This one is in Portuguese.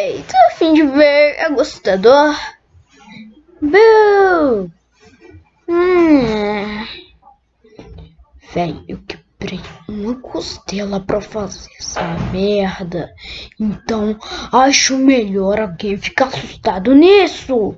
Ei, tô a fim de ver é gostador? Boo! Hum. Véi, eu quebrei uma costela pra fazer essa merda. Então, acho melhor alguém ficar assustado nisso.